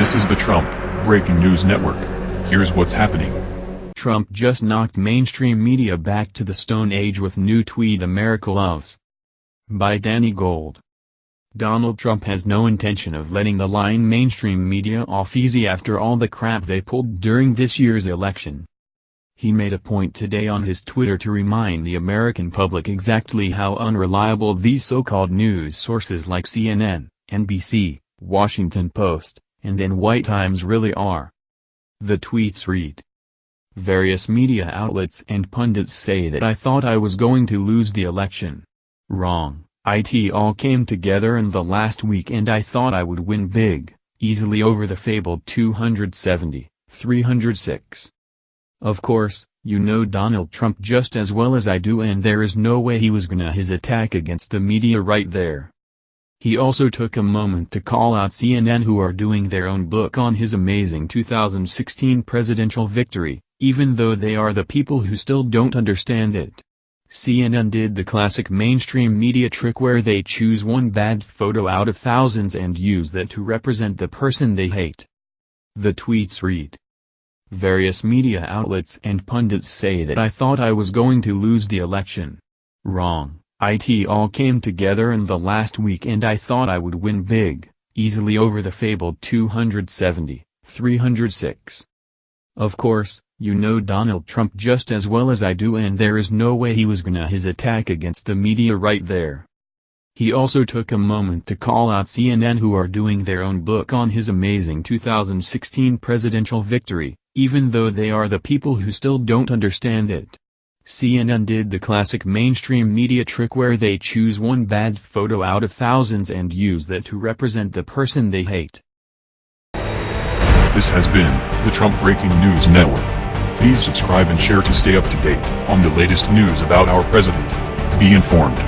This is the Trump Breaking News Network. Here's what's happening. Trump just knocked mainstream media back to the Stone Age with new tweet America loves. By Danny Gold. Donald Trump has no intention of letting the lying mainstream media off easy after all the crap they pulled during this year's election. He made a point today on his Twitter to remind the American public exactly how unreliable these so-called news sources like CNN, NBC, Washington Post, and NY Times really are. The tweets read. Various media outlets and pundits say that I thought I was going to lose the election. Wrong, it all came together in the last week and I thought I would win big, easily over the fabled 270, 306. Of course, you know Donald Trump just as well as I do and there is no way he was gonna his attack against the media right there. He also took a moment to call out CNN who are doing their own book on his amazing 2016 presidential victory, even though they are the people who still don't understand it. CNN did the classic mainstream media trick where they choose one bad photo out of thousands and use that to represent the person they hate. The tweets read. Various media outlets and pundits say that I thought I was going to lose the election. Wrong. It all came together in the last week and I thought I would win big, easily over the fabled 270, 306. Of course, you know Donald Trump just as well as I do and there is no way he was gonna his attack against the media right there. He also took a moment to call out CNN who are doing their own book on his amazing 2016 presidential victory, even though they are the people who still don't understand it. CNN did the classic mainstream media trick where they choose one bad photo out of thousands and use that to represent the person they hate. This has been the Trump Breaking News Network. Please subscribe and share to stay up to date on the latest news about our president. Be informed.